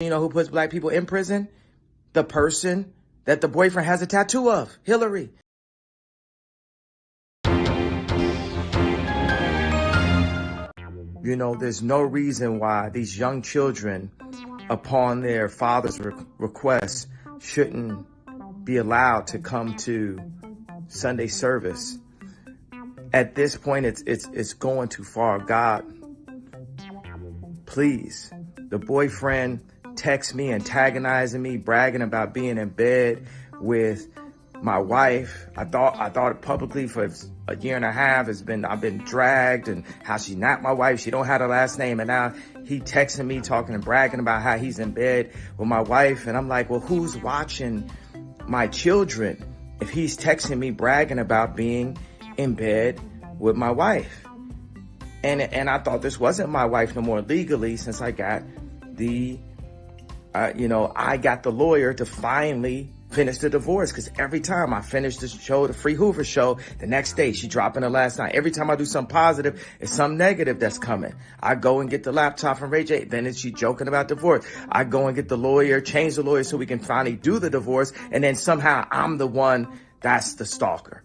You know who puts black people in prison? The person that the boyfriend has a tattoo of, Hillary. You know, there's no reason why these young children, upon their father's re- request, shouldn't be allowed to come to Sunday service. At this point, it's it's it's going too far. God, please, the boyfriend texts me, antagonizing me, bragging about being in bed with my wife. I thought I thought publicly for a year and a half. It's been I've been dragged and how she's not my wife. She don't have a last name, and now he texting me, talking and bragging about how he's in bed with my wife, and I'm like, well, who's watching my children if he's texting me bragging about being in bed with my wife? And and I thought this wasn't my wife no more legally since I got the, you know, I got the lawyer to finally finish the divorce because every time I finish the show, the Free Hoover show, the next day she dropping the last night. Every time I do something positive, it's some negative that's coming. I go and get the laptop from Ray J. Then it's she joking about divorce. I go and get the lawyer, change the lawyer so we can finally do the divorce. And then somehow I'm the one that's the stalker.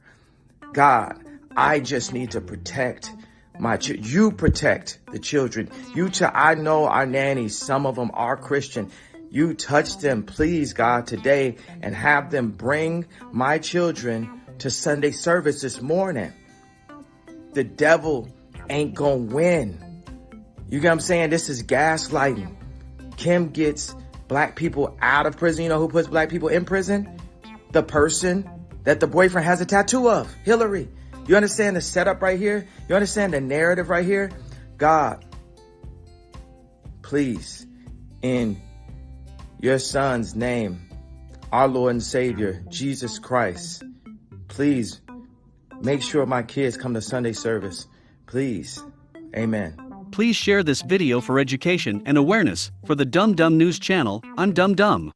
God, I just need to protect my ch- you protect the children. You ch- I know our nannies, some of them are Christian. You touch them, please, God, today and have them bring my children to Sunday service this morning. The devil ain't gonna win. You get what I'm saying? This is gaslighting. Kim gets black people out of prison. You know who puts black people in prison? The person that the boyfriend has a tattoo of, Hillary. You understand the setup right here? You understand the narrative right here? God, please, in your son's name, our Lord and Savior, Jesus Christ. Please make sure my kids come to Sunday service. Please. Amen. Please share this video for education and awareness for the Dumb Dumb News channel on Dumb Dumb.